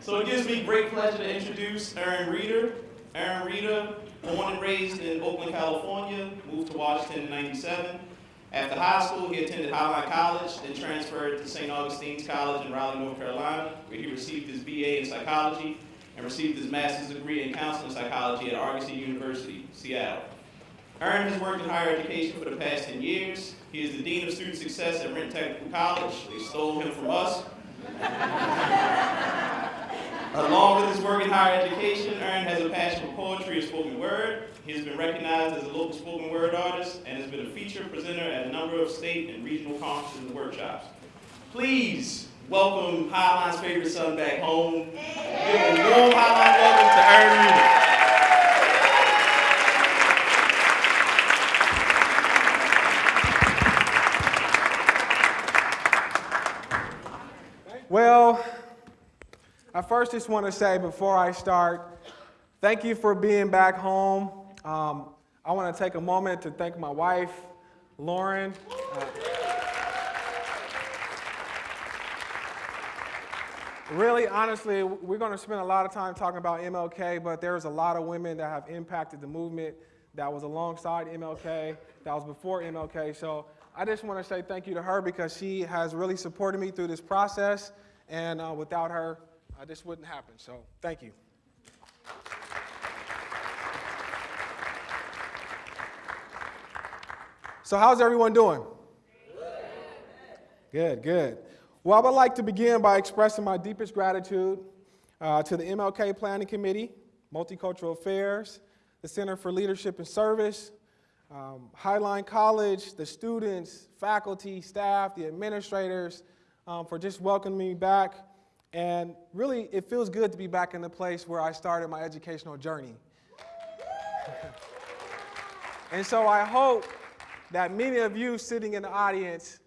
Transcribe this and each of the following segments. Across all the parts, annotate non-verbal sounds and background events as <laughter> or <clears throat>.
So it gives me great pleasure to introduce Aaron Reeder. Aaron Reeder, born and raised in Oakland, California, moved to Washington in 97. After high school, he attended Highline College, then transferred to St. Augustine's College in Raleigh, North Carolina, where he received his BA in psychology and received his master's degree in counseling psychology at Argosy University, Seattle. Aaron has worked in higher education for the past 10 years. He is the Dean of Student Success at Renton Technical College. They stole him from us. Along with his work in higher education, Aaron has a passion for poetry and spoken word. He has been recognized as a local spoken word artist and has been a featured presenter at a number of state and regional conferences and workshops. Please welcome Highline's favorite son back home. Give a warm Highline welcome to Reeder. Well, I first just want to say before I start, thank you for being back home. Um, I want to take a moment to thank my wife, Lauren. Uh, really, honestly, we're going to spend a lot of time talking about MLK, but there's a lot of women that have impacted the movement that was alongside MLK, that was before MLK. So I just want to say thank you to her because she has really supported me through this process, and uh, without her, uh, this wouldn't happen. So thank you. So how's everyone doing? Good, good. Well, I would like to begin by expressing my deepest gratitude uh, to the MLK Planning Committee, Multicultural Affairs, the Center for Leadership and Service, um, Highline College, the students, faculty, staff, the administrators, um, for just welcoming me back. And really, it feels good to be back in the place where I started my educational journey. <laughs> and so I hope that many of you sitting in the audience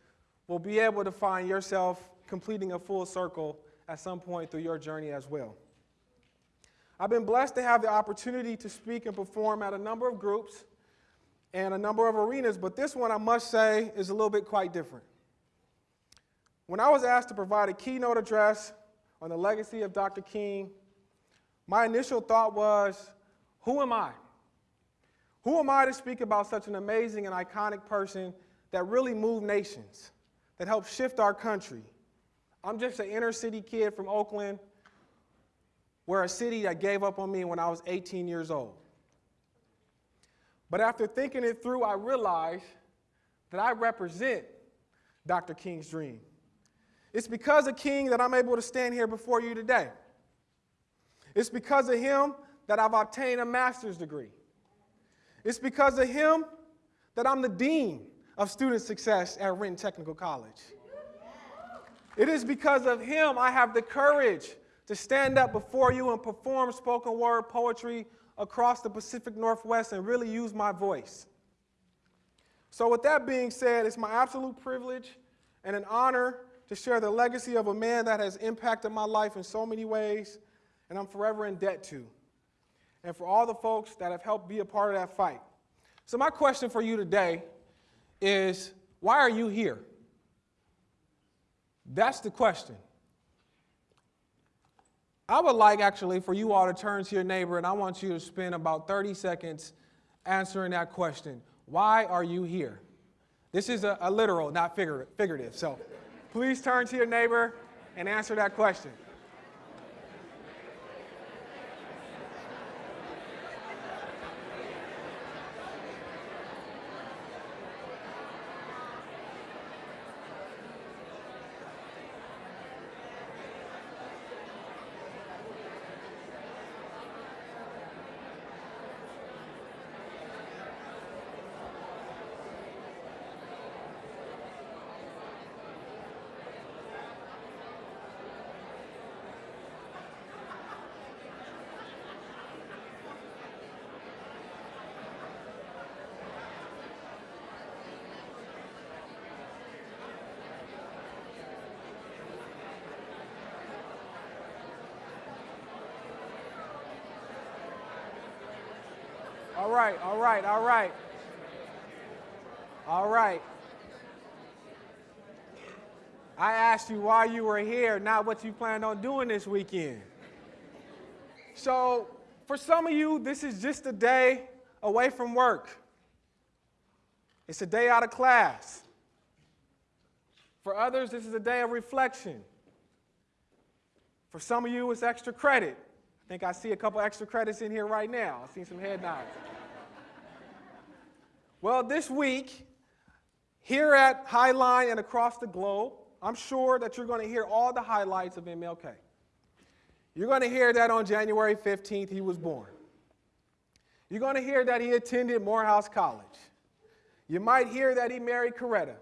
will be able to find yourself completing a full circle at some point through your journey as well. I've been blessed to have the opportunity to speak and perform at a number of groups and a number of arenas, but this one I must say is a little bit quite different. When I was asked to provide a keynote address on the legacy of Dr. King, my initial thought was, who am I? Who am I to speak about such an amazing and iconic person that really moved nations, that helped shift our country? I'm just an inner city kid from Oakland, where a city that gave up on me when I was 18 years old. But after thinking it through, I realized that I represent Dr. King's dream. It's because of King that I'm able to stand here before you today. It's because of him that I've obtained a master's degree. It's because of him that I'm the dean of student success at Renton Technical College. It is because of him I have the courage to stand up before you and perform spoken word poetry across the Pacific Northwest and really use my voice. So with that being said, it's my absolute privilege and an honor to share the legacy of a man that has impacted my life in so many ways, and I'm forever in debt to. And for all the folks that have helped be a part of that fight. So my question for you today is, why are you here? That's the question. I would like actually for you all to turn to your neighbor and I want you to spend about 30 seconds answering that question. Why are you here? This is a, a literal, not figurative. So please turn to your neighbor and answer that question. Right, all right, all right. All right. I asked you why you were here, not what you planned on doing this weekend. So, for some of you, this is just a day away from work. It's a day out of class. For others, this is a day of reflection. For some of you, it's extra credit. I think I see a couple extra credits in here right now. I see some head nods. Well, this week, here at Highline and across the globe, I'm sure that you're going to hear all the highlights of MLK. You're going to hear that on January 15th he was born. You're going to hear that he attended Morehouse College. You might hear that he married Coretta.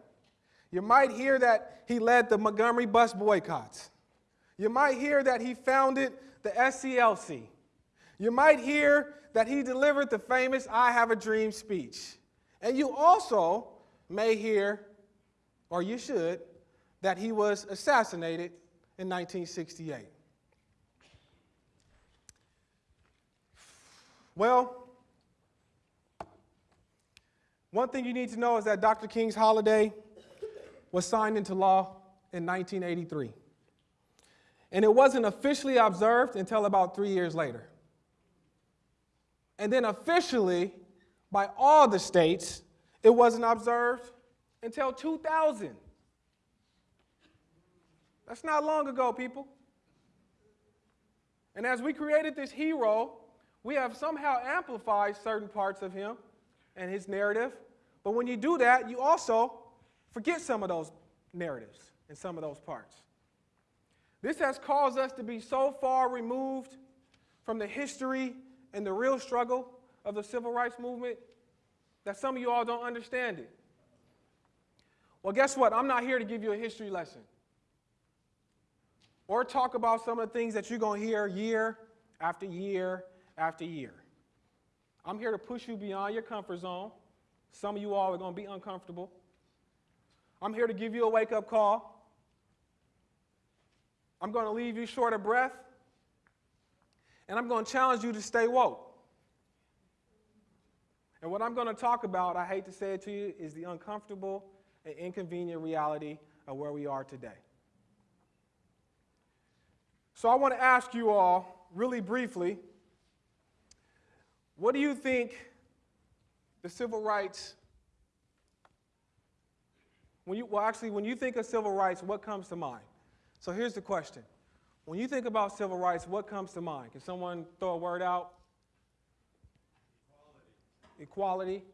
You might hear that he led the Montgomery bus boycotts. You might hear that he founded the SCLC. You might hear that he delivered the famous I Have a Dream speech. And you also may hear, or you should, that he was assassinated in 1968. Well, one thing you need to know is that Dr. King's holiday was signed into law in 1983. And it wasn't officially observed until about three years later. And then officially, by all the states, it wasn't observed until 2000. That's not long ago, people. And as we created this hero, we have somehow amplified certain parts of him and his narrative. But when you do that, you also forget some of those narratives and some of those parts. This has caused us to be so far removed from the history and the real struggle of the civil rights movement that some of you all don't understand it. Well, guess what? I'm not here to give you a history lesson or talk about some of the things that you're going to hear year after year after year. I'm here to push you beyond your comfort zone. Some of you all are going to be uncomfortable. I'm here to give you a wake up call. I'm going to leave you short of breath. And I'm going to challenge you to stay woke. And what I'm going to talk about, I hate to say it to you, is the uncomfortable and inconvenient reality of where we are today. So I want to ask you all, really briefly, what do you think the civil rights, when you, well, actually, when you think of civil rights, what comes to mind? So here's the question. When you think about civil rights, what comes to mind? Can someone throw a word out? Equality. Equality.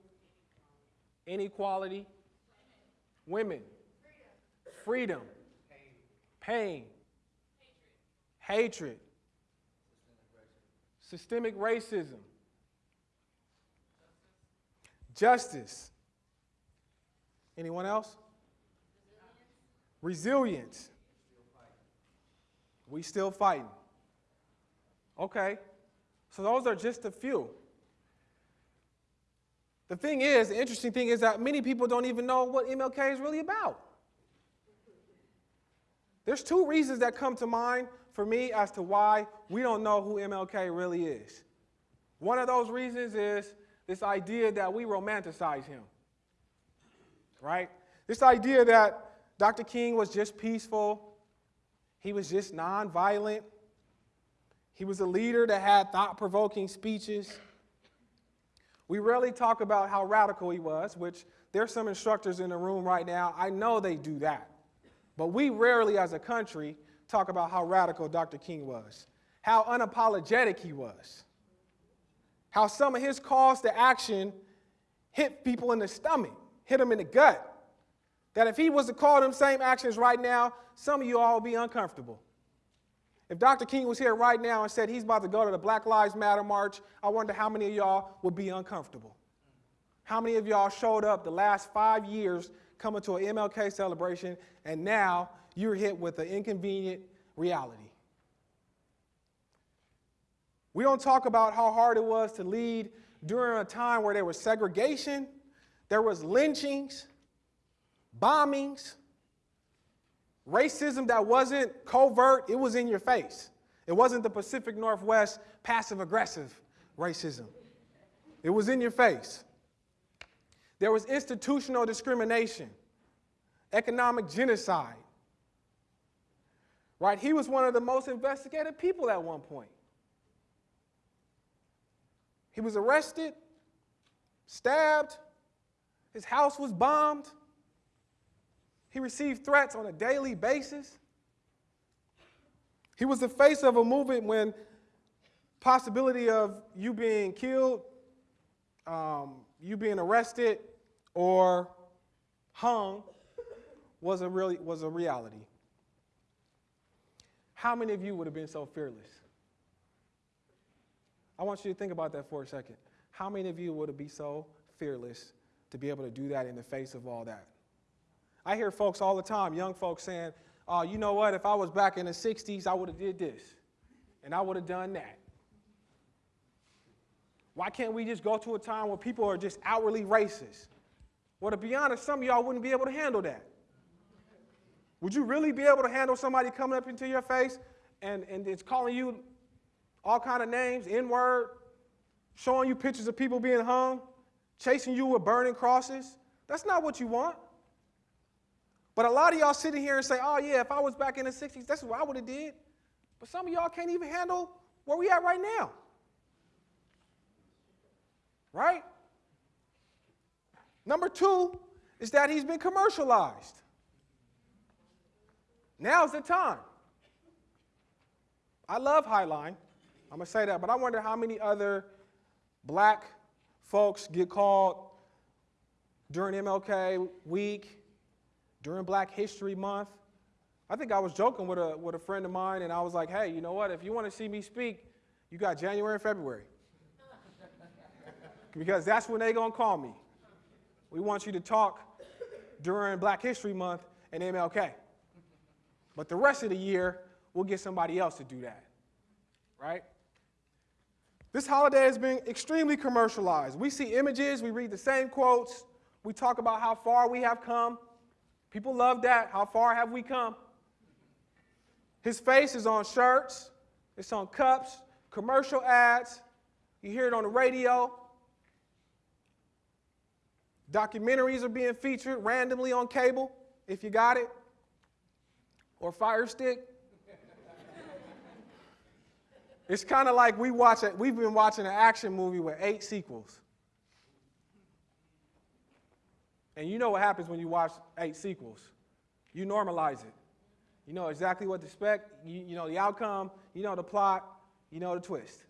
Inequality. Women. Freedom. Pain hatred, systemic racism, justice. Anyone else? Resilience. We still fighting. Okay. So those are just a few. The thing is, the interesting thing is that many people don't even know what MLK is really about. There's two reasons that come to mind for me as to why we don't know who MLK really is. One of those reasons is this idea that we romanticize him, right? This idea that Dr. King was just peaceful, he was just nonviolent, he was a leader that had thought provoking speeches. We rarely talk about how radical he was, which there's some instructors in the room right now. I know they do that. But we rarely, as a country, talk about how radical Dr. King was, how unapologetic he was, how some of his calls to action hit people in the stomach, hit them in the gut. That if he was to call them same actions right now, some of you all would be uncomfortable. If Dr. King was here right now and said he's about to go to the Black Lives Matter march, I wonder how many of y'all would be uncomfortable. How many of y'all showed up the last five years coming to an MLK celebration and now you're hit with an inconvenient reality. We don't talk about how hard it was to lead during a time where there was segregation, there was lynchings, bombings, racism that wasn't covert, it was in your face. It wasn't the Pacific Northwest passive aggressive racism. It was in your face. There was institutional discrimination, economic genocide, right? He was one of the most investigated people at one point. He was arrested, stabbed, his house was bombed, he received threats on a daily basis. He was the face of a movement when possibility of you being killed, um, you being arrested, or hung was a really was a reality. How many of you would have been so fearless? I want you to think about that for a second. How many of you would have been so fearless to be able to do that in the face of all that? I hear folks all the time, young folks saying, "Oh, you know what? If I was back in the '60s, I would have did this, and I would have done that." Why can't we just go to a time where people are just outwardly racist? Well, to be honest, some of y'all wouldn't be able to handle that. Would you really be able to handle somebody coming up into your face and, and it's calling you all kind of names, N-word, showing you pictures of people being hung, chasing you with burning crosses? That's not what you want. But a lot of y'all sitting here and say, oh yeah, if I was back in the 60s, that's what I would have did. But some of y'all can't even handle where we at right now. Right? Number two is that he's been commercialized. Now's the time. I love Highline. I'm going to say that, but I wonder how many other black folks get called during MLK week, during Black History Month. I think I was joking with a, with a friend of mine, and I was like, hey, you know what? If you want to see me speak, you got January and February. <laughs> because that's when they're going to call me. We want you to talk during Black History Month and MLK. But the rest of the year, we'll get somebody else to do that, right? This holiday has been extremely commercialized. We see images, we read the same quotes, we talk about how far we have come. People love that. How far have we come? His face is on shirts, it's on cups, commercial ads. You hear it on the radio. Documentaries are being featured randomly on cable, if you got it or Fire Stick. it's kind of like we watch it, we've been watching an action movie with eight sequels. And you know what happens when you watch eight sequels. You normalize it. You know exactly what to expect, you, you know the outcome, you know the plot, you know the twist.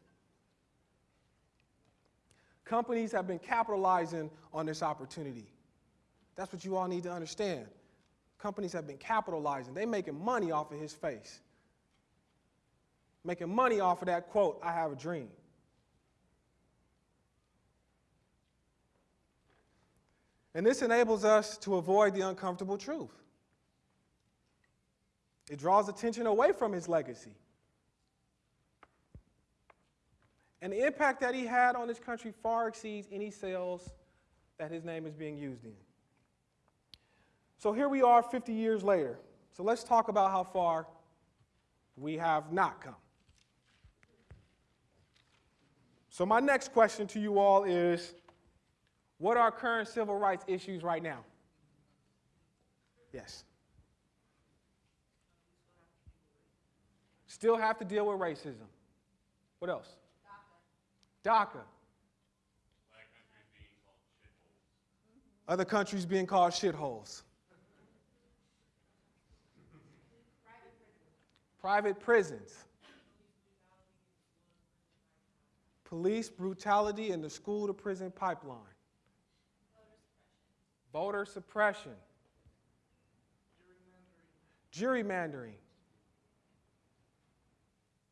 Companies have been capitalizing on this opportunity. That's what you all need to understand companies have been capitalizing. They're making money off of his face. Making money off of that quote, I have a dream. And this enables us to avoid the uncomfortable truth. It draws attention away from his legacy. And the impact that he had on this country far exceeds any sales that his name is being used in. So here we are 50 years later. So let's talk about how far we have not come. So, my next question to you all is what are current civil rights issues right now? Yes. Still have to deal with racism. What else? DACA. DACA. Other countries being called shitholes. private prisons, police brutality in the school to prison pipeline, voter suppression, gerrymandering.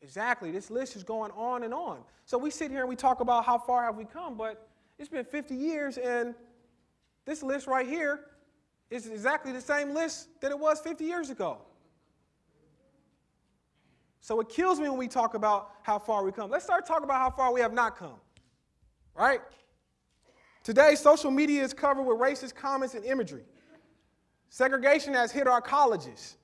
Exactly. This list is going on and on. So we sit here and we talk about how far have we come, but it's been 50 years and this list right here is exactly the same list that it was 50 years ago. So it kills me when we talk about how far we come. Let's start talking about how far we have not come, right? Today, social media is covered with racist comments and imagery. Segregation has hit our colleges.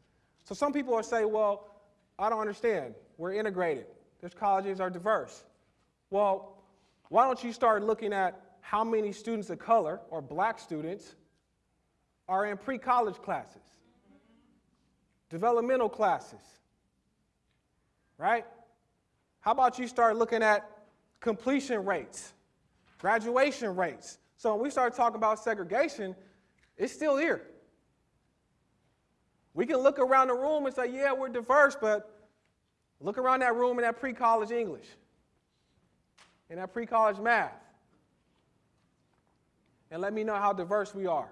So some people are saying, well, I don't understand. We're integrated. These colleges are diverse. Well, why don't you start looking at how many students of color or black students are in pre-college classes, developmental classes, right? How about you start looking at completion rates graduation rates. So when we start talking about segregation, it's still here. We can look around the room and say, yeah, we're diverse, but look around that room in that pre college English, in that pre college math, and let me know how diverse we are.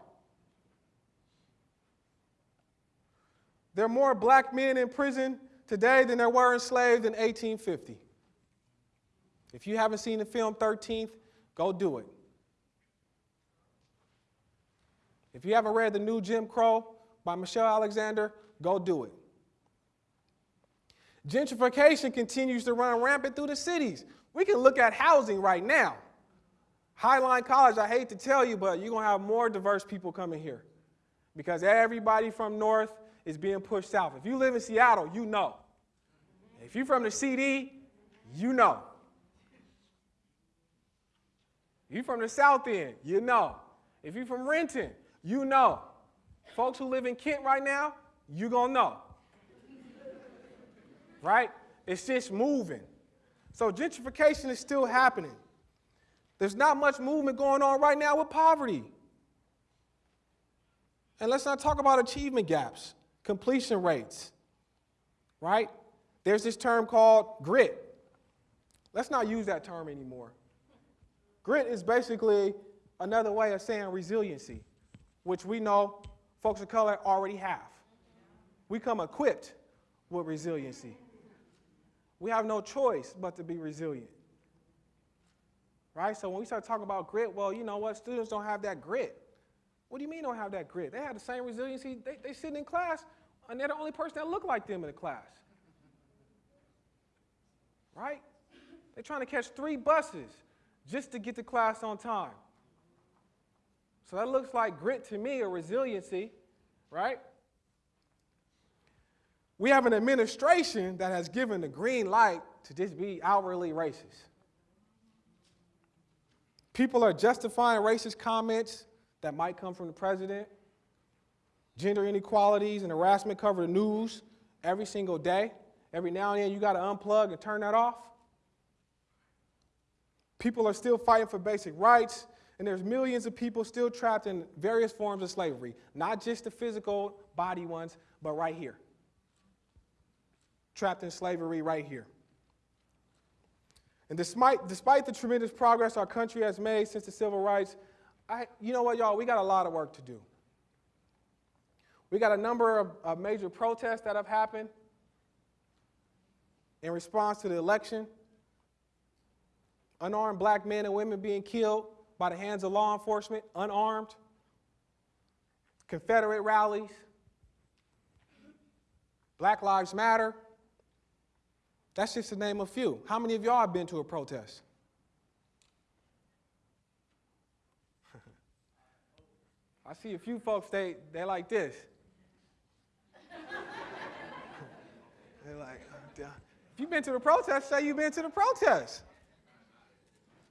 There are more black men in prison today than there were enslaved in 1850. If you haven't seen the film 13th, go do it. If you haven't read The New Jim Crow by Michelle Alexander, go do it. Gentrification continues to run rampant through the cities. We can look at housing right now. Highline College, I hate to tell you, but you're going to have more diverse people coming here because everybody from north is being pushed south. If you live in Seattle, you know. If you're from the CD, you know. You're from the South End, you know. If you're from Renton, you know. Folks who live in Kent right now, you gonna know. right? It's just moving. So gentrification is still happening. There's not much movement going on right now with poverty. And let's not talk about achievement gaps, completion rates, right? There's this term called grit. Let's not use that term anymore. Grit is basically another way of saying resiliency, which we know folks of color already have. We come equipped with resiliency. We have no choice but to be resilient. Right? So when we start talking about grit, well, you know what? Students don't have that grit. What do you mean don't have that grit? They have the same resiliency. They, they sit in class, and they're the only person that look like them in the class. Right? They're trying to catch three buses just to get to class on time. So that looks like grit to me or resiliency, right? We have an administration that has given the green light to just be outwardly racist. People are justifying racist comments that might come from the president. Gender inequalities and harassment cover the news every single day. Every now and then you got to unplug and turn that off. People are still fighting for basic rights, and there's millions of people still trapped in various forms of slavery, not just the physical body ones, but right here. Trapped in slavery right here. And despite, despite the tremendous progress our country has made since the civil rights, I, you know what, y'all, we got a lot of work to do. We got a number of, of major protests that have happened in response to the election unarmed black men and women being killed by the hands of law enforcement, unarmed, Confederate rallies, Black Lives Matter. That's just to name a few. How many of y'all have been to a protest? <laughs> I see a few folks, they, they like this. <laughs> They're like, uh, if you've been to the protest, say you've been to the protest.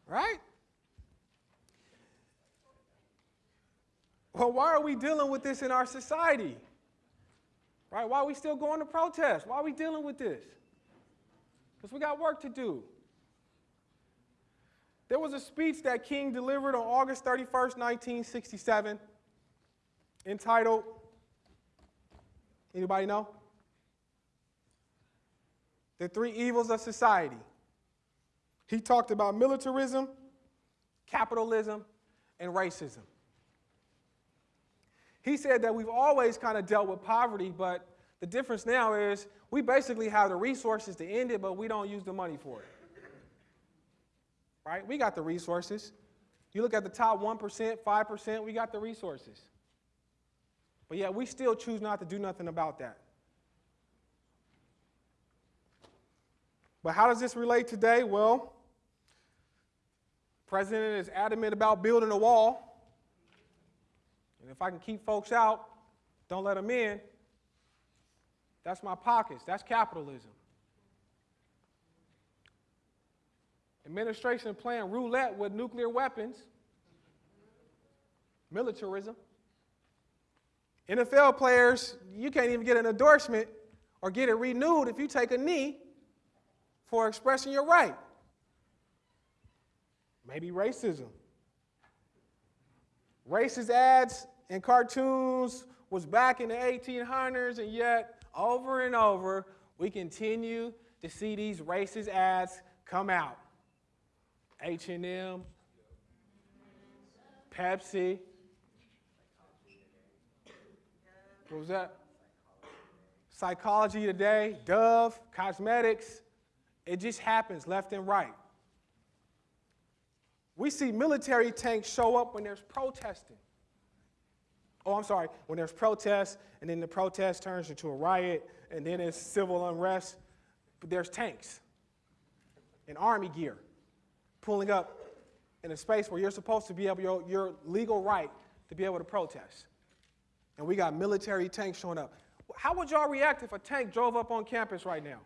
Right? Well, why are we dealing with this in our society? Right? Why are we still going to protest? Why are we dealing with this? Because we got work to do. There was a speech that King delivered on August 31st, 1967, entitled, anybody know? The Three Evils of Society. He talked about militarism, capitalism, and racism. He said that we've always kind of dealt with poverty, but the difference now is we basically have the resources to end it, but we don't use the money for it. Right? We got the resources. You look at the top 1%, 5%, we got the resources. But yet we still choose not to do nothing about that. But how does this relate today? Well, President is adamant about building a wall. And if I can keep folks out, don't let them in, that's my pockets. That's capitalism. Administration playing roulette with nuclear weapons, militarism. NFL players, you can't even get an endorsement or get it renewed if you take a knee for expressing your right Maybe racism. Racist ads and cartoons was back in the 1800s, and yet over and over we continue to see these racist ads come out. H&M, Pepsi. What was that? Psychology Today, Dove, cosmetics. It just happens left and right. We see military tanks show up when there's protesting. Oh, I'm sorry, when there's protests, and then the protest turns into a riot, and then it's civil unrest. But there's tanks and army gear pulling up in a space where you're supposed to be able, your, your legal right to be able to protest. And we got military tanks showing up. How would y'all react if a tank drove up on campus right now?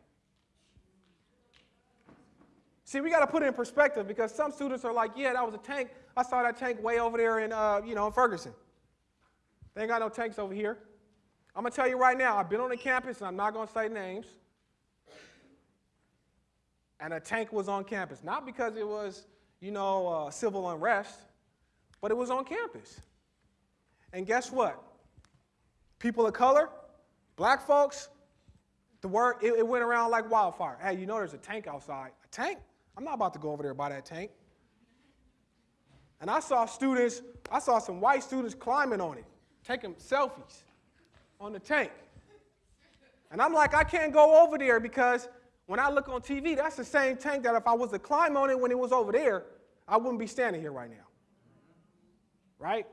See, we got to put it in perspective because some students are like, yeah, that was a tank. I saw that tank way over there in, uh, you know, in Ferguson. They ain't got no tanks over here. I'm going to tell you right now, I've been on the campus, and I'm not going to say names. And a tank was on campus. Not because it was, you know, uh, civil unrest, but it was on campus. And guess what? People of color, black folks, the word, it, it went around like wildfire. Hey, you know there's a tank outside. A tank? I'm not about to go over there by that tank. And I saw students, I saw some white students climbing on it, taking selfies on the tank. And I'm like, I can't go over there because when I look on TV, that's the same tank that if I was to climb on it when it was over there, I wouldn't be standing here right now. Right?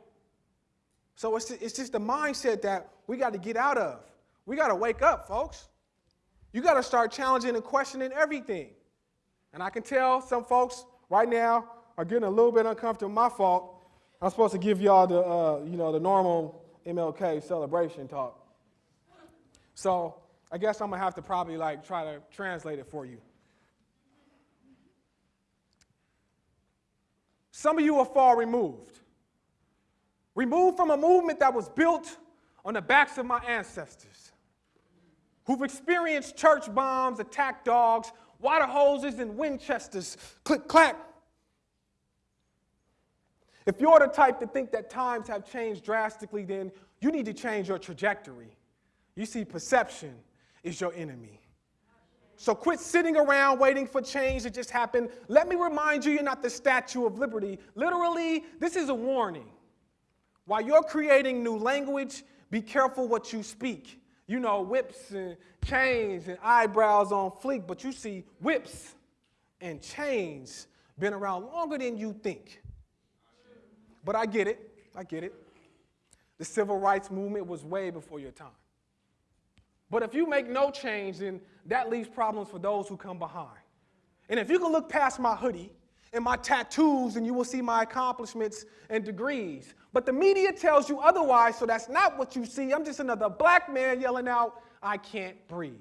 So it's, it's just the mindset that we got to get out of. We got to wake up, folks. You got to start challenging and questioning everything. And I can tell some folks right now are getting a little bit uncomfortable. My fault. I'm supposed to give y'all the, uh, you know, the normal MLK celebration talk. So I guess I'm gonna have to probably like try to translate it for you. Some of you are far removed. Removed from a movement that was built on the backs of my ancestors, who've experienced church bombs, attack dogs, water hoses, and Winchesters. Click, clack. If you're the type to think that times have changed drastically, then you need to change your trajectory. You see, perception is your enemy. So quit sitting around waiting for change to just happen. Let me remind you, you're not the Statue of Liberty. Literally, this is a warning. While you're creating new language, be careful what you speak. You know, whips and chains and eyebrows on fleek, but you see whips and chains been around longer than you think. But I get it. I get it. The civil rights movement was way before your time. But if you make no change, then that leaves problems for those who come behind. And if you can look past my hoodie and my tattoos, and you will see my accomplishments and degrees. But the media tells you otherwise, so that's not what you see. I'm just another black man yelling out, I can't breathe.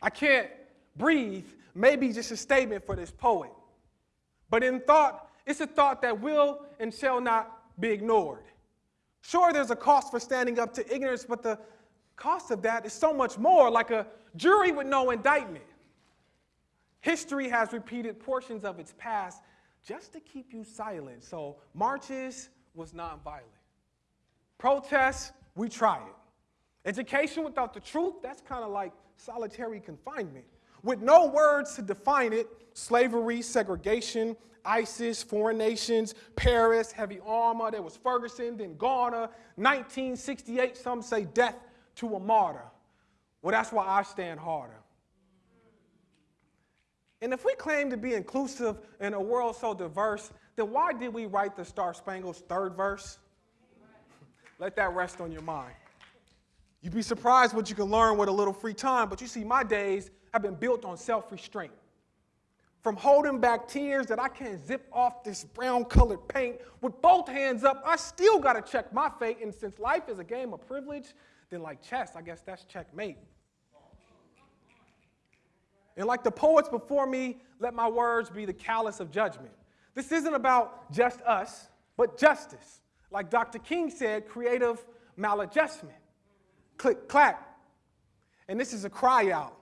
I can't breathe, maybe just a statement for this poet. But in thought, it's a thought that will and shall not be ignored. Sure, there's a cost for standing up to ignorance, but the cost of that is so much more, like a jury with no indictment. History has repeated portions of its past just to keep you silent. So, marches was nonviolent. Protests, we try it. Education without the truth, that's kind of like solitary confinement. With no words to define it, slavery, segregation, ISIS, foreign nations, Paris, heavy armor. There was Ferguson, then Garner, 1968. Some say death to a martyr. Well, that's why I stand harder. And if we claim to be inclusive in a world so diverse, then why did we write the Star Spangled's third verse? Let that rest on your mind. You'd be surprised what you can learn with a little free time, but you see, my days have been built on self restraint from holding back tears that I can't zip off this brown colored paint. With both hands up, I still got to check my fate. And since life is a game of privilege, then like chess, I guess that's checkmate. And like the poets before me, let my words be the callous of judgment. This isn't about just us, but justice. Like Dr. King said, creative maladjustment. Click, clack. And this is a cry out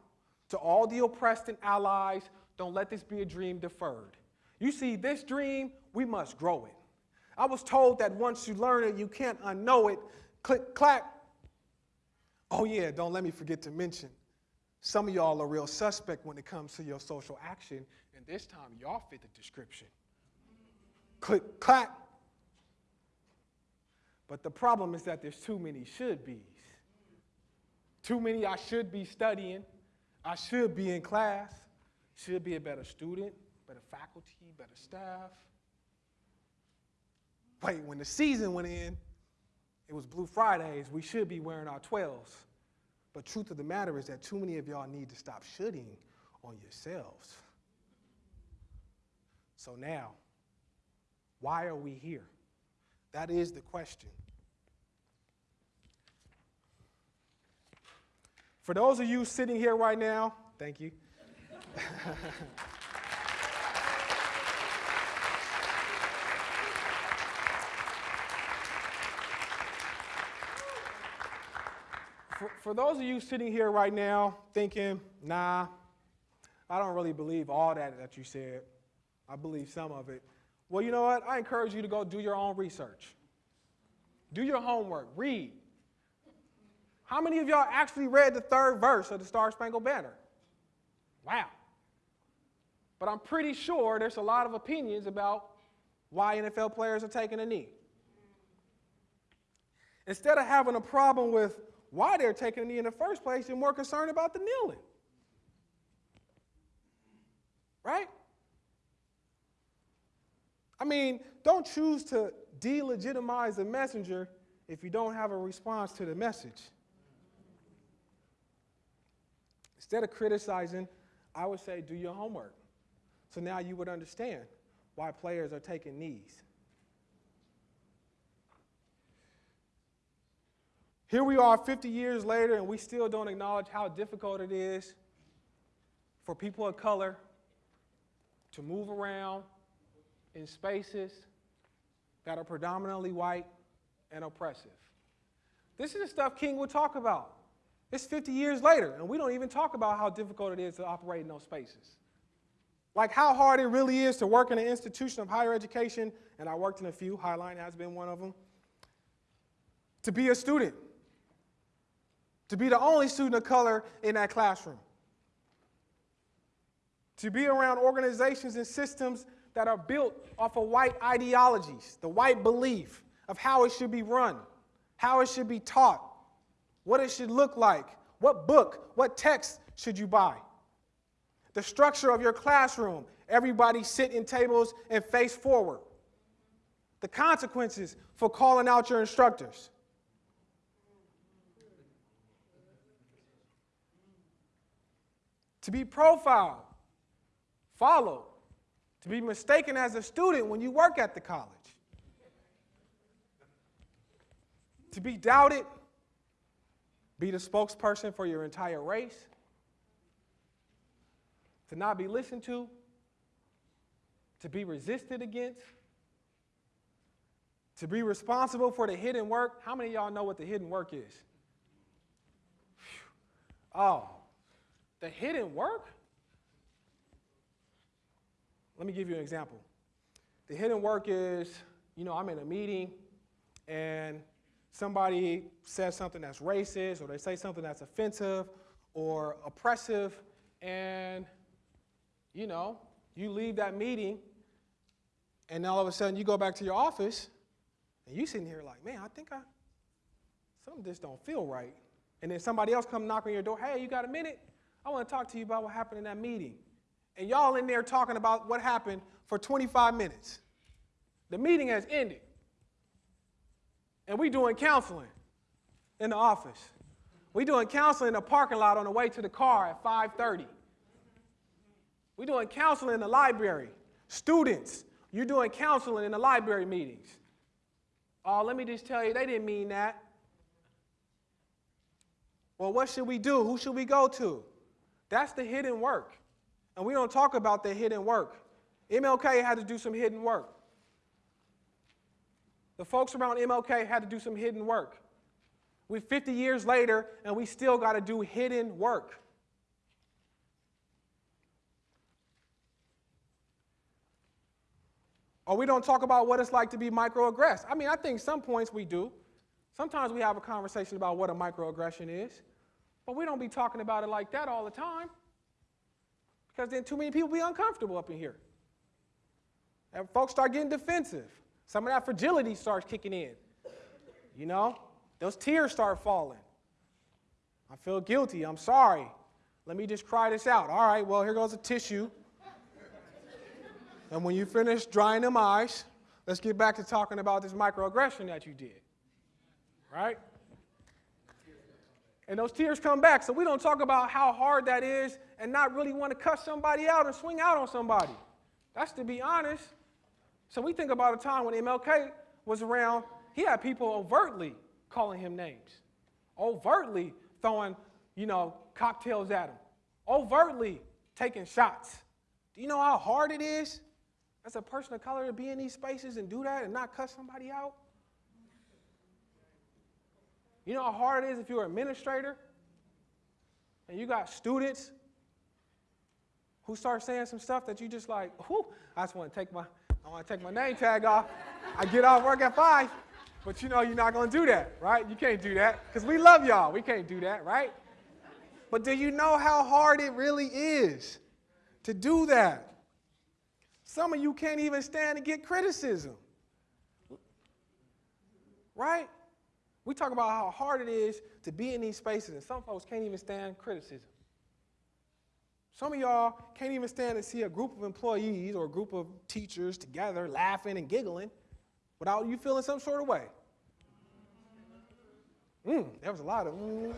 to all the oppressed and allies Don't let this be a dream deferred. You see, this dream, we must grow it. I was told that once you learn it, you can't unknow it. Click, clack. Oh, yeah, don't let me forget to mention some of y'all are real suspect when it comes to your social action, and this time y'all fit the description. Click, clack. But the problem is that there's too many should be's. Too many I should be studying, I should be in class, should be a better student, better faculty, better staff. Wait, when the season went in, it was Blue Fridays, we should be wearing our 12s. But truth of the matter is that too many of y'all need to stop shooting on yourselves. So now, why are we here? That is the question. For those of you sitting here right now, thank you. <laughs> for, for those of you sitting here right now thinking, nah, I don't really believe all that that you said. I believe some of it. Well, you know what? I encourage you to go do your own research. Do your homework. Read. How many of y'all actually read the third verse of the Star Spangled Banner? Wow. But I'm pretty sure there's a lot of opinions about why NFL players are taking a knee. Instead of having a problem with why they're taking a knee in the first place, you're more concerned about the kneeling. Right? I mean, don't choose to delegitimize the messenger if you don't have a response to the message. Instead of criticizing, I would say do your homework. So now you would understand why players are taking knees. Here we are 50 years later, and we still don't acknowledge how difficult it is for people of color to move around in spaces that are predominantly white and oppressive. This is the stuff King would talk about. It's 50 years later, and we don't even talk about how difficult it is to operate in those spaces. Like how hard it really is to work in an institution of higher education, and I worked in a few, Highline has been one of them, to be a student to be the only student of color in that classroom, to be around organizations and systems that are built off of white ideologies, the white belief of how it should be run, how it should be taught, what it should look like, what book, what text should you buy. The structure of your classroom, everybody sit in tables and face forward. The consequences for calling out your instructors. To be profiled, followed, to be mistaken as a student when you work at the college, to be doubted, be the spokesperson for your entire race, to not be listened to, to be resisted against, to be responsible for the hidden work. How many of y'all know what the hidden work is? Oh, the hidden work? Let me give you an example. The hidden work is, you know, I'm in a meeting and somebody says something that's racist or they say something that's offensive or oppressive and, you know, you leave that meeting and all of a sudden you go back to your office and you sitting here like, man, I think I, something just don't feel right. And then somebody else come knock on your door, hey, you got a minute? I want to talk to you about what happened in that meeting. And y'all in there talking about what happened for 25 minutes. The meeting has ended. And we doing counseling in the office. We doing counseling in the parking lot on the way to the car at 5:30. We doing counseling in the library. Students, you're doing counseling in the library meetings. Oh, let me just tell you, they didn't mean that. Well, what should we do? Who should we go to? That's the hidden work. And we don't talk about the hidden work. MLK had to do some hidden work. The folks around MLK had to do some hidden work. We're 50 years later, and we still got to do hidden work. Or we don't talk about what it's like to be microaggressed. I mean, I think some points we do. Sometimes we have a conversation about what a microaggression is but we don't be talking about it like that all the time because then too many people be uncomfortable up in here. And folks start getting defensive. Some of that fragility starts kicking in. You know, those tears start falling. I feel guilty. I'm sorry. Let me just cry this out. All right, well, here goes a tissue. and when you finish drying them eyes, let's get back to talking about this microaggression that you did. Right? And those tears come back. So we don't talk about how hard that is and not really want to cuss somebody out and swing out on somebody. That's to be honest. So we think about a time when MLK was around, he had people overtly calling him names, overtly throwing, you know, cocktails at him, overtly taking shots. Do you know how hard it is as a person of color to be in these spaces and do that and not cuss somebody out? You know how hard it is if you're an administrator and you got students who start saying some stuff that you just like, whoo, I just want to take my, I want to take my name tag off. I get off work at five, but you know you're not going to do that, right? You can't do that because we love y'all. We can't do that, right? But do you know how hard it really is to do that? Some of you can't even stand to get criticism, right? We talk about how hard it is to be in these spaces, and some folks can't even stand criticism. Some of y'all can't even stand to see a group of employees or a group of teachers together laughing and giggling without you feeling some sort of way. Mm, there was a lot of mm.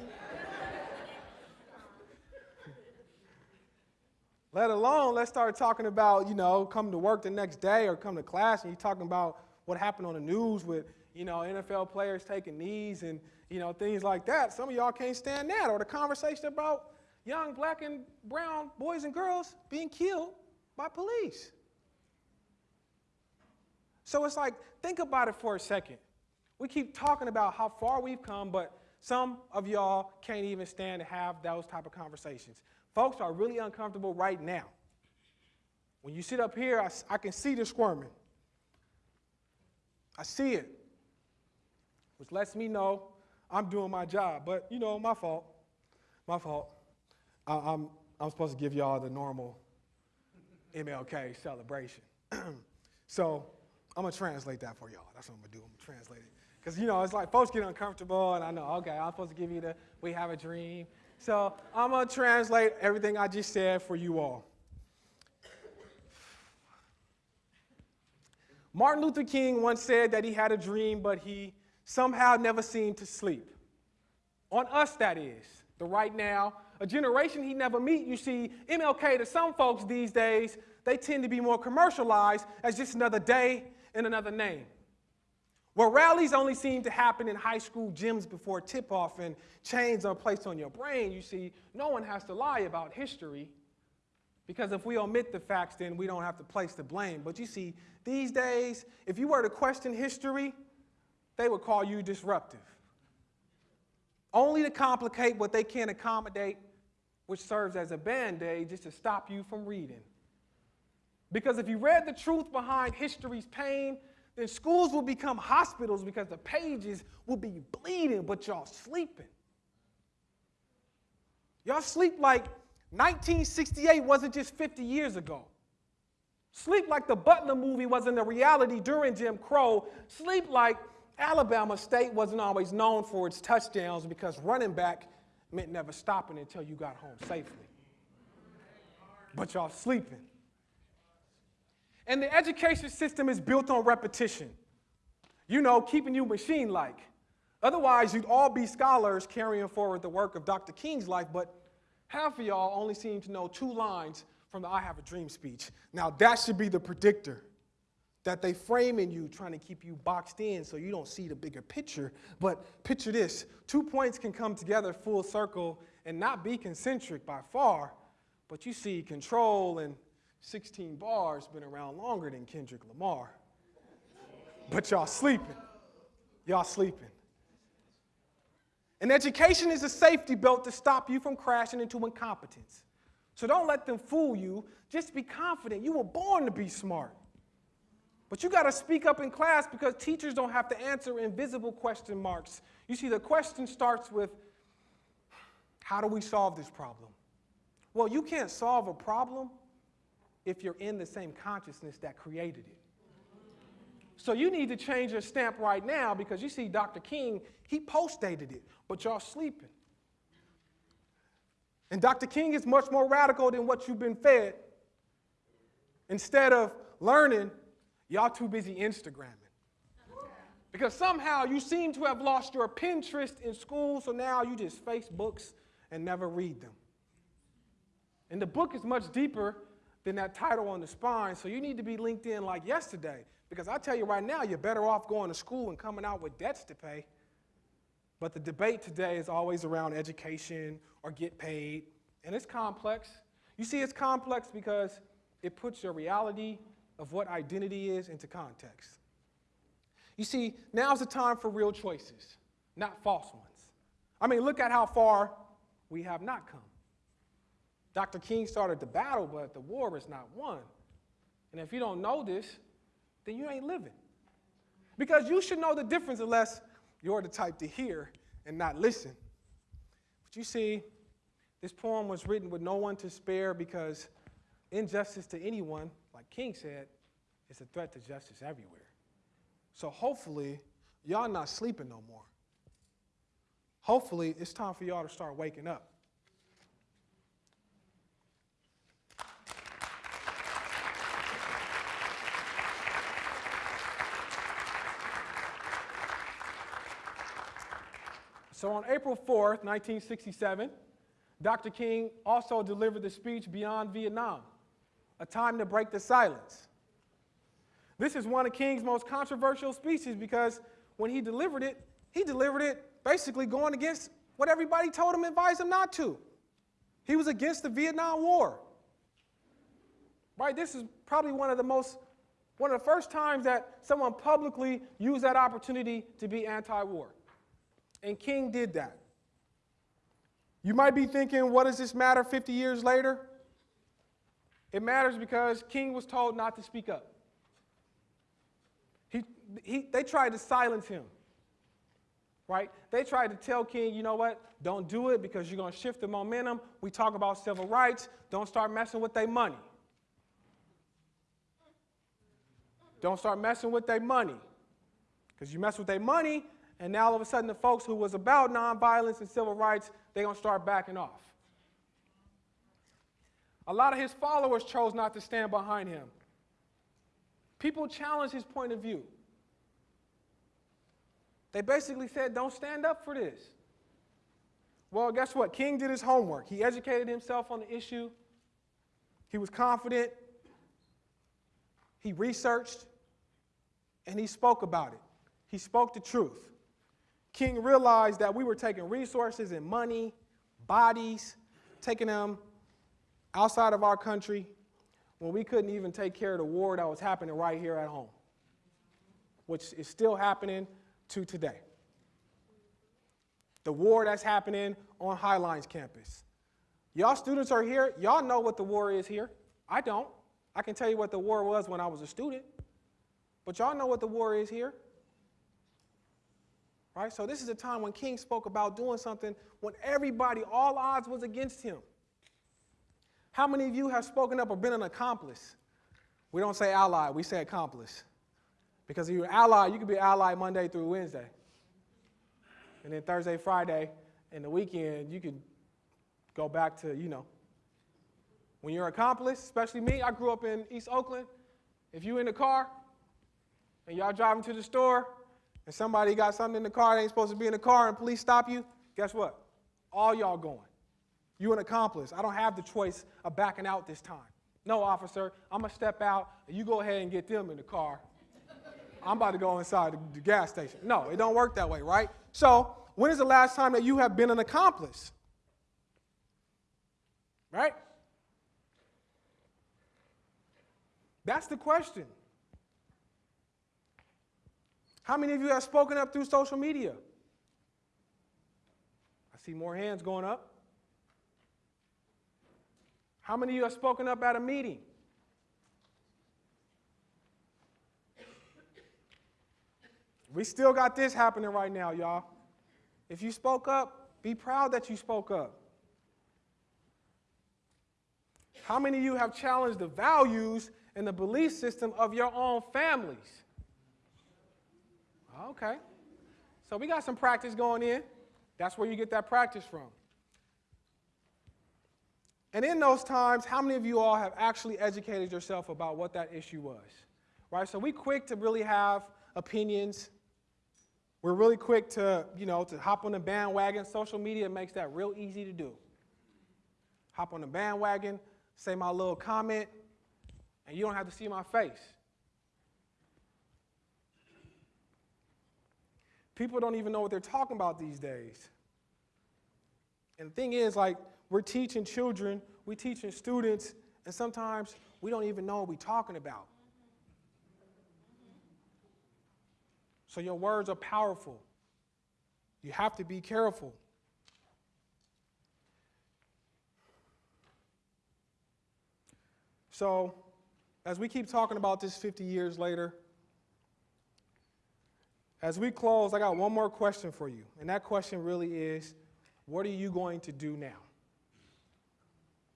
Let alone, let's start talking about, you know, coming to work the next day or come to class and you're talking about what happened on the news with you know, NFL players taking knees and, you know, things like that. Some of y'all can't stand that. Or the conversation about young black and brown boys and girls being killed by police. So it's like, think about it for a second. We keep talking about how far we've come, but some of y'all can't even stand to have those type of conversations. Folks are really uncomfortable right now. When you sit up here, I, I can see the squirming. I see it which lets me know I'm doing my job. But, you know, my fault. My fault. I, I'm, I'm supposed to give y'all the normal MLK celebration. <clears throat> so I'm going to translate that for y'all. That's what I'm going to do. I'm going to translate it. Because, you know, it's like folks get uncomfortable, and I know, okay, I'm supposed to give you the we have a dream. So I'm going to translate everything I just said for you all. Martin Luther King once said that he had a dream, but he somehow never seemed to sleep. On us, that is, the right now, a generation he never meet. You see, MLK to some folks these days, they tend to be more commercialized as just another day and another name. Where rallies only seem to happen in high school gyms before tip off and chains are placed on your brain, you see, no one has to lie about history because if we omit the facts, then we don't have to place the blame. But you see, these days, if you were to question history, they would call you disruptive. Only to complicate what they can't accommodate, which serves as a band aid just to stop you from reading. Because if you read the truth behind history's pain, then schools will become hospitals because the pages will be bleeding, but y'all sleeping. Y'all sleep like 1968 wasn't just 50 years ago. Sleep like the Butler movie wasn't a reality during Jim Crow. Sleep like Alabama State wasn't always known for its touchdowns because running back meant never stopping until you got home safely. But y'all sleeping. And the education system is built on repetition. You know, keeping you machine like. Otherwise, you'd all be scholars carrying forward the work of Dr. King's life, but half of y'all only seem to know two lines from the I Have a Dream speech. Now, that should be the predictor that they frame in you trying to keep you boxed in so you don't see the bigger picture. But picture this two points can come together full circle and not be concentric by far, but you see control and 16 bars been around longer than Kendrick Lamar. But y'all sleeping. Y'all sleeping. And education is a safety belt to stop you from crashing into incompetence. So don't let them fool you. Just be confident. You were born to be smart. But you got to speak up in class because teachers don't have to answer invisible question marks. You see, the question starts with how do we solve this problem? Well, you can't solve a problem if you're in the same consciousness that created it. So you need to change your stamp right now because you see Dr. King, he post dated it, but y'all sleeping. And Dr. King is much more radical than what you've been fed. Instead of learning, y'all too busy Instagramming. Because somehow you seem to have lost your Pinterest in school, so now you just Facebooks and never read them. And the book is much deeper than that title on the spine, so you need to be linked in like yesterday. Because I tell you right now, you're better off going to school and coming out with debts to pay. But the debate today is always around education or get paid, and it's complex. You see, it's complex because it puts your reality of what identity is into context. You see, now's the time for real choices, not false ones. I mean, look at how far we have not come. Dr. King started the battle, but the war is not won. And if you don't know this, then you ain't living. Because you should know the difference unless you're the type to hear and not listen. But you see, this poem was written with no one to spare because injustice to anyone, King said, it's a threat to justice everywhere. So hopefully, y'all not sleeping no more. Hopefully, it's time for y'all to start waking up. So on April 4th, 1967, Dr. King also delivered the speech Beyond Vietnam, a time to break the silence. This is one of King's most controversial speeches because when he delivered it, he delivered it basically going against what everybody told him, advised him not to. He was against the Vietnam War. Right? This is probably one of the most, one of the first times that someone publicly used that opportunity to be anti war. And King did that. You might be thinking, what does this matter 50 years later? It matters because King was told not to speak up. He, he, they tried to silence him, right? They tried to tell King, you know what? Don't do it because you're going to shift the momentum. We talk about civil rights. Don't start messing with their money. Don't start messing with their money. Because you mess with their money, and now all of a sudden, the folks who was about nonviolence and civil rights, they're going to start backing off. A lot of his followers chose not to stand behind him. People challenged his point of view. They basically said, don't stand up for this. Well, guess what? King did his homework. He educated himself on the issue. He was confident. He researched. And he spoke about it. He spoke the truth. King realized that we were taking resources and money, bodies, taking them outside of our country when we couldn't even take care of the war that was happening right here at home, which is still happening to today. The war that's happening on Highline's campus. Y'all students are here, y'all know what the war is here. I don't. I can tell you what the war was when I was a student, but y'all know what the war is here. Right? So this is a time when King spoke about doing something when everybody, all odds was against him. How many of you have spoken up or been an accomplice? We don't say ally, we say accomplice. Because if you're an ally, you can be an ally Monday through Wednesday. And then Thursday, Friday, and the weekend, you can go back to, you know. When you're an accomplice, especially me, I grew up in East Oakland. If you in the car and y'all driving to the store, and somebody got something in the car that ain't supposed to be in the car and police stop you, guess what? All y'all going. You an accomplice. I don't have the choice of backing out this time. No, officer, I'm going to step out and you go ahead and get them in the car. I'm about to go inside the, the gas station. No, it don't work that way, right? So, when is the last time that you have been an accomplice? Right? That's the question. How many of you have spoken up through social media? I see more hands going up. How many of you have spoken up at a meeting? We still got this happening right now, y'all. If you spoke up, be proud that you spoke up. How many of you have challenged the values and the belief system of your own families? Okay. So we got some practice going in. That's where you get that practice from. And in those times, how many of you all have actually educated yourself about what that issue was? Right? So we quick to really have opinions. We're really quick to, you know, to hop on the bandwagon. Social media makes that real easy to do. Hop on the bandwagon, say my little comment, and you don't have to see my face. People don't even know what they're talking about these days. And the thing is, like, we're teaching children, we're teaching students, and sometimes we don't even know what we're talking about. So your words are powerful. You have to be careful. So, as we keep talking about this 50 years later, as we close, I got one more question for you. And that question really is what are you going to do now?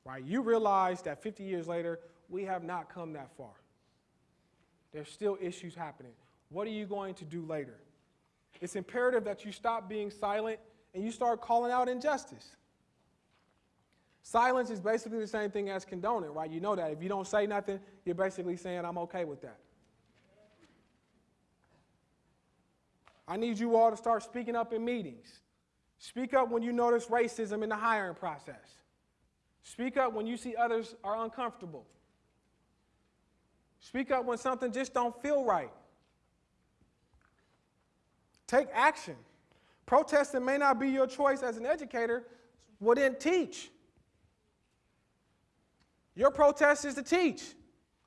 Right? You realize that 50 years later, we have not come that far. There's still issues happening. What are you going to do later? It's imperative that you stop being silent and you start calling out injustice. Silence is basically the same thing as condoning, right? You know that. If you don't say nothing, you're basically saying, I'm okay with that. I need you all to start speaking up in meetings. Speak up when you notice racism in the hiring process. Speak up when you see others are uncomfortable. Speak up when something just don't feel right. Take action. Protesting may not be your choice as an educator, well then teach. Your protest is to teach.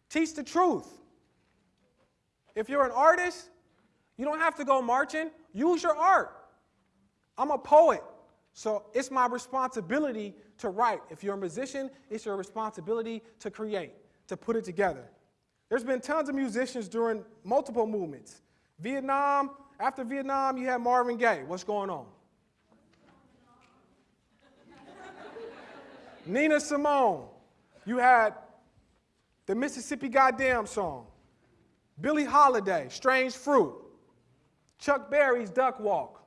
Teach the truth. If you're an artist, you don't have to go marching. Use your art. I'm a poet, so it's my responsibility to write. If you're a musician, it's your responsibility to create, to put it together. There's been tons of musicians during multiple movements. Vietnam, after Vietnam, you had Marvin Gaye. What's going on? <laughs> Nina Simone. You had the Mississippi Goddamn song. Billie Holiday, Strange Fruit. Chuck Berry's Duck Walk.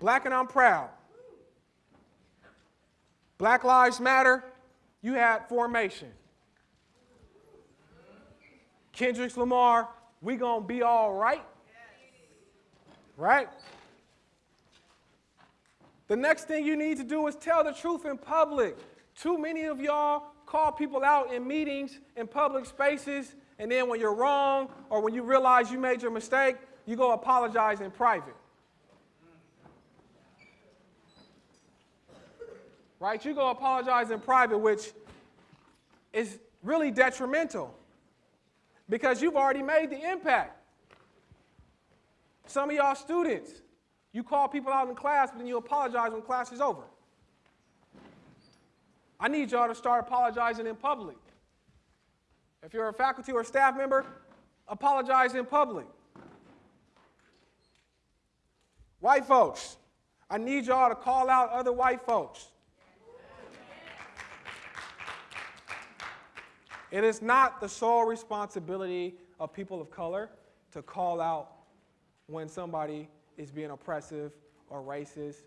Black and I'm proud. Black Lives Matter, you had formation. Kendrick Lamar, we gonna be all right. Right? The next thing you need to do is tell the truth in public. Too many of y'all call people out in meetings, in public spaces, and then when you're wrong or when you realize you made your mistake, you go apologize in private. Right? You go apologize in private, which is really detrimental because you've already made the impact. Some of y'all students, you call people out in class, but then you apologize when class is over. I need y'all to start apologizing in public. If you're a faculty or staff member, apologize in public. White folks, I need y'all to call out other white folks. It is not the sole responsibility of people of color to call out when somebody is being oppressive or racist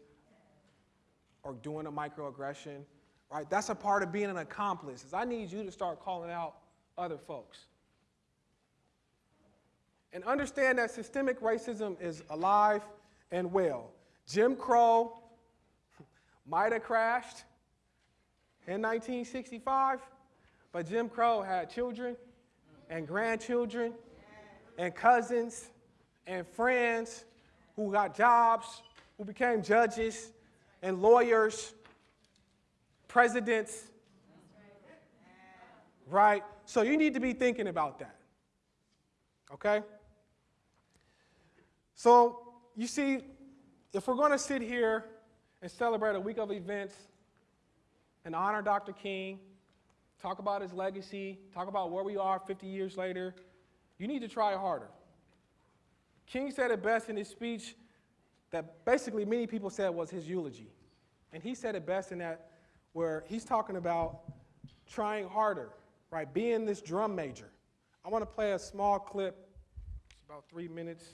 or doing a microaggression, right? That's a part of being an accomplice. Is I need you to start calling out other folks. And understand that systemic racism is alive and well. Jim Crow <laughs> might have crashed in 1965, but Jim Crow had children and grandchildren and cousins and friends who got jobs, who became judges and lawyers, presidents, right? So you need to be thinking about that. Okay? So you see, if we're going to sit here and celebrate a week of events and honor Dr. King talk about his legacy, talk about where we are 50 years later, you need to try harder. King said it best in his speech that basically many people said was his eulogy. And he said it best in that where he's talking about trying harder, right? Being this drum major. I want to play a small clip, it's about three minutes.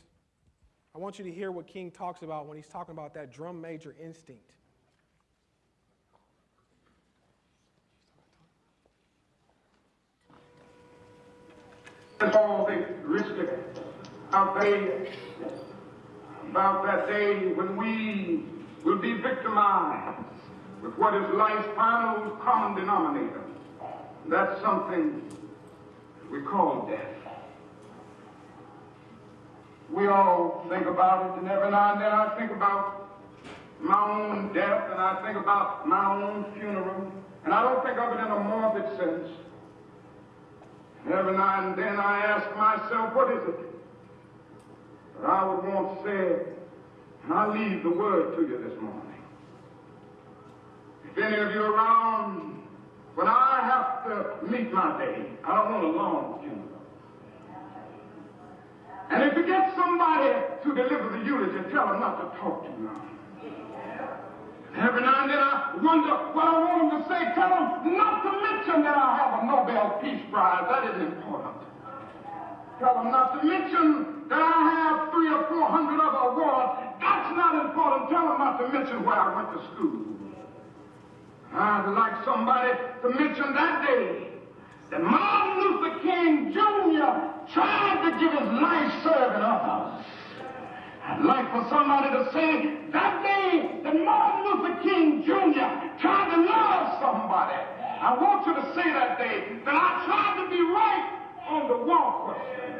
I want you to hear what King talks about when he's talking about that drum major instinct. That's all the risk out there about that day when we will be victimized with what is life's final common denominator. That's something we call death. We all think about it, and every now and then I think about my own death, and I think about my own funeral, and I don't think of it in a morbid sense. Every now and then I ask myself, what is it that I would want said? And I leave the word to you this morning. If any of you are around, when I have to meet my day, I don't want a long funeral. And if you get somebody to deliver the eulogy, tell them not to talk to too long. Every now and then I wonder what I want them to say. Tell them not to mention that I have a Nobel Peace Prize. That is important. Tell them not to mention that I have three or four hundred other awards. That's not important. Tell them not to mention where I went to school. I'd like somebody to mention that day that Martin Luther King Jr. tried to give his life serving others. I'd like for somebody to say that day that Martin Luther King Jr. tried to love somebody. I want you to say that day that I tried to be right on the war question.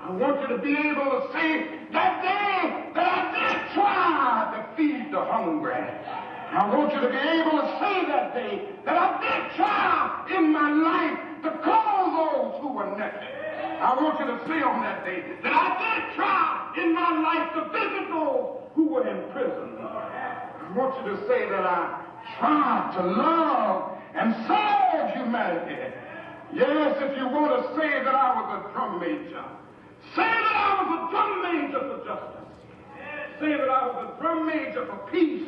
I want you to be able to say that day that I did try to feed the hungry. I want you to be able to say that day that I did try in my life to call those who were naked. I want you to say on that day that I did try in my life to visit those who were in prison. I want you to say that I tried to love and serve humanity. Yes, if you want to say that I was a drum major, say that I was a drum major for justice. Say that I was a drum major for peace.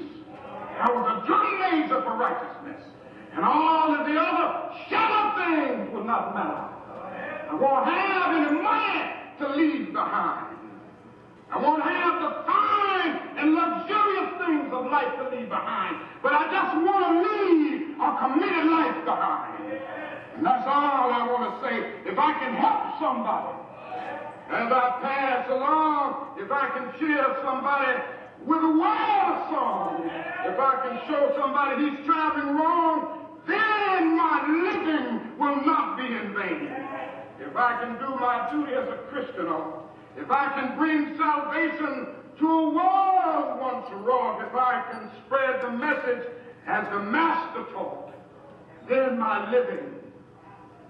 I was a drum major for righteousness. And all of the other shallow things will not matter. I won't have any money to leave behind. I won't have the fine and luxurious things of life to leave behind. But I just want to leave a committed life behind. And that's all I want to say. If I can help somebody as I pass along, if I can cheer somebody with a wild song, if I can show somebody he's traveling wrong, then my living will not be in vain if I can do my duty as a Christian, or if I can bring salvation to a world once wrong, if I can spread the message as the Master taught, then my living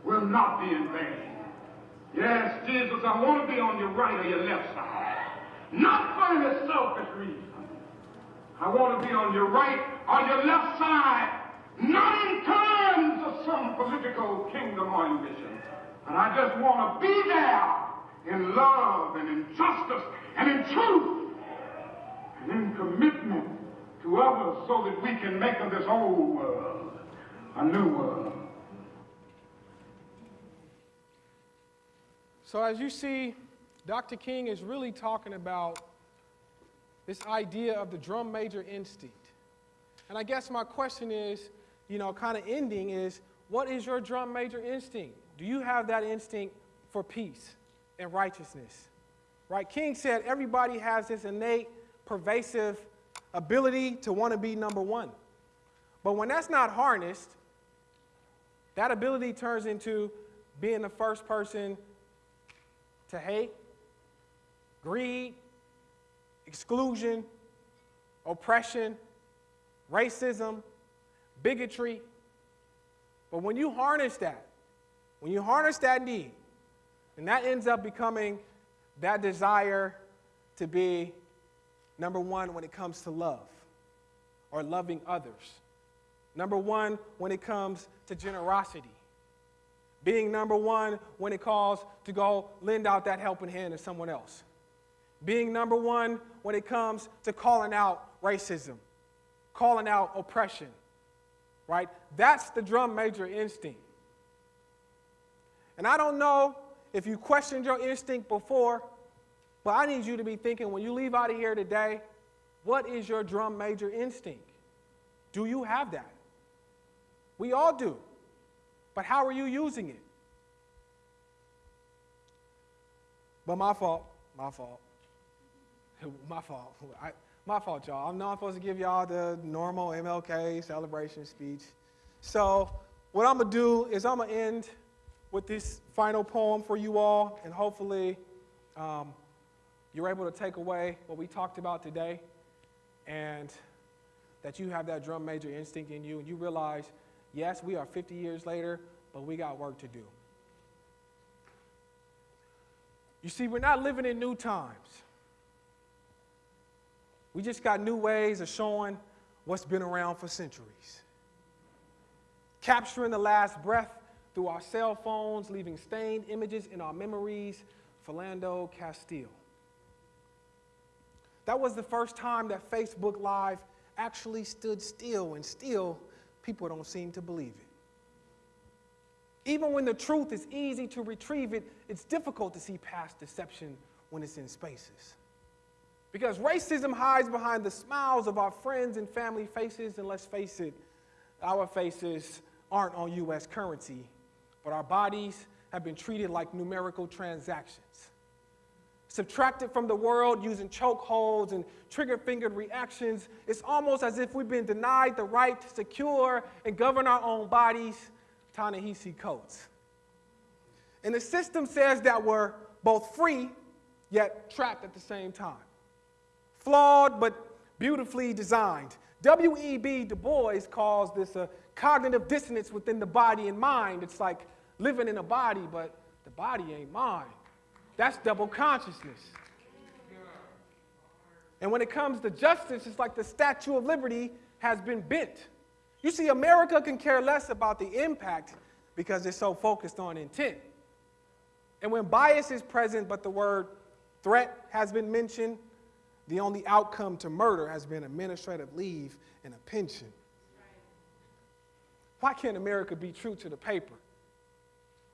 will not be in vain. Yes, Jesus, I want to be on your right or your left side. Not for any selfish reason. I want to be on your right or your left side, not in terms of some political kingdom or ambition. And I just want to be there in love and in justice and in truth and in commitment to others so that we can make of this old world a new world. So, as you see, Dr. King is really talking about this idea of the drum major instinct. And I guess my question is, you know, kind of ending is what is your drum major instinct? Do you have that instinct for peace and righteousness? Right? King said everybody has this innate, pervasive ability to want to be number one. But when that's not harnessed, that ability turns into being the first person to hate, greed, exclusion, oppression, racism, bigotry. But when you harness that, when you harness that need, and that ends up becoming that desire to be number one when it comes to love or loving others. Number one when it comes to generosity. Being number one when it calls to go lend out that helping hand to someone else. Being number one when it comes to calling out racism, calling out oppression, right? That's the drum major instinct. And I don't know if you questioned your instinct before, but I need you to be thinking when you leave out of here today, what is your drum major instinct? Do you have that? We all do. But how are you using it? But my fault, my fault, <laughs> my fault. <laughs> I, my fault, y'all. I'm supposed to give y'all the normal MLK celebration speech. So, what I'm gonna do is I'm gonna end with this final poem for you all, and hopefully, um, you're able to take away what we talked about today, and that you have that drum major instinct in you, and you realize, yes, we are 50 years later, but we got work to do. You see, we're not living in new times. We just got new ways of showing what's been around for centuries. Capturing the last breath through our cell phones, leaving stained images in our memories, Philando Castile. That was the first time that Facebook Live actually stood still, and still, people don't seem to believe it. Even when the truth is easy to retrieve it, it's difficult to see past deception when it's in spaces. Because racism hides behind the smiles of our friends and family faces, and let's face it, our faces aren't on US currency, but our bodies have been treated like numerical transactions. Subtracted from the world using chokeholds and trigger fingered reactions, it's almost as if we've been denied the right to secure and govern our own bodies Ta-Nehisi Coates. And the system says that we're both free, yet trapped at the same time. Flawed, but beautifully designed. W.E.B. Du Bois calls this a cognitive dissonance within the body and mind. It's like living in a body, but the body ain't mine. That's double consciousness. And when it comes to justice, it's like the Statue of Liberty has been bent. You see, America can care less about the impact because it's so focused on intent. And when bias is present, but the word threat has been mentioned, the only outcome to murder has been administrative leave and a pension. Why can't America be true to the paper?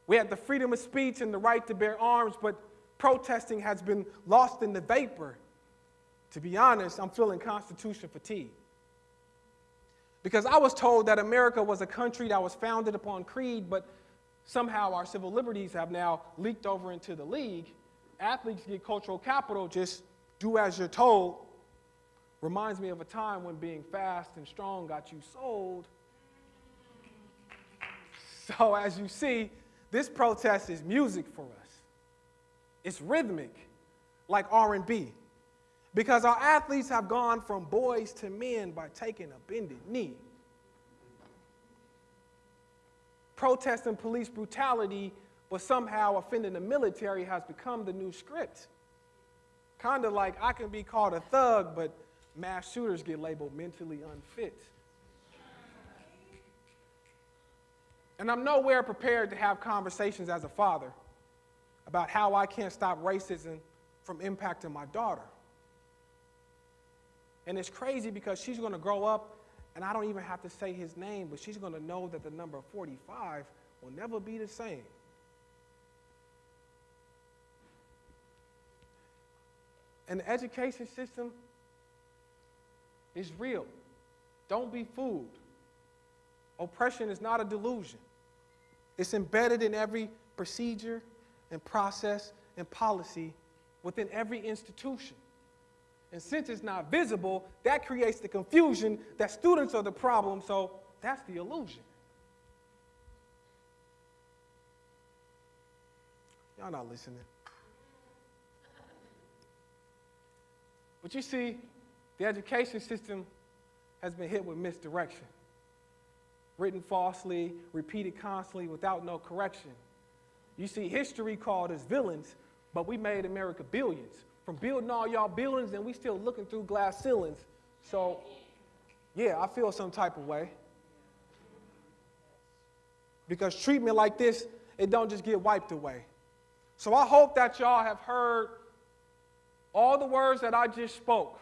We have the freedom of speech and the right to bear arms, but protesting has been lost in the vapor. To be honest, I'm feeling Constitution fatigue. Because I was told that America was a country that was founded upon creed, but somehow our civil liberties have now leaked over into the league. Athletes get cultural capital, just do as you're told. Reminds me of a time when being fast and strong got you sold. <laughs> So as you see, this protest is music for us. It's rhythmic, like R&B because our athletes have gone from boys to men by taking a bended knee. Protesting police brutality, but somehow offending the military has become the new script. Kind of like I can be called a thug, but mass shooters get labeled mentally unfit. And I'm nowhere prepared to have conversations as a father about how I can't stop racism from impacting my daughter. And it's crazy because she's going to grow up, and I don't even have to say his name, but she's going to know that the number 45 will never be the same. And the education system is real. Don't be fooled. Oppression is not a delusion. It's embedded in every procedure and process and policy within every institution. And since it's not visible, that creates the confusion that students are the problem, so that's the illusion. Y'all not listening. But you see, the education system has been hit with misdirection. Written falsely, repeated constantly without no correction. You see, history called us villains, but we made America billions from building all y'all buildings and we still looking through glass ceilings. So, yeah, I feel some type of way. Because treatment like this it don't just get wiped away. So I hope that y'all have heard all the words that I just spoke.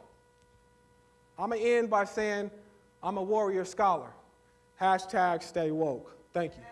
I'm going to end by saying I'm a warrior scholar. Hashtag stay woke. Thank you.